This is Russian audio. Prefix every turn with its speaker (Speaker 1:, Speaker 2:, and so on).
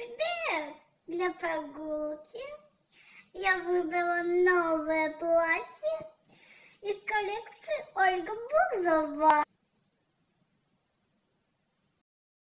Speaker 1: привет! Для прогулки я выбрала новое платье из коллекции Ольга Бузова.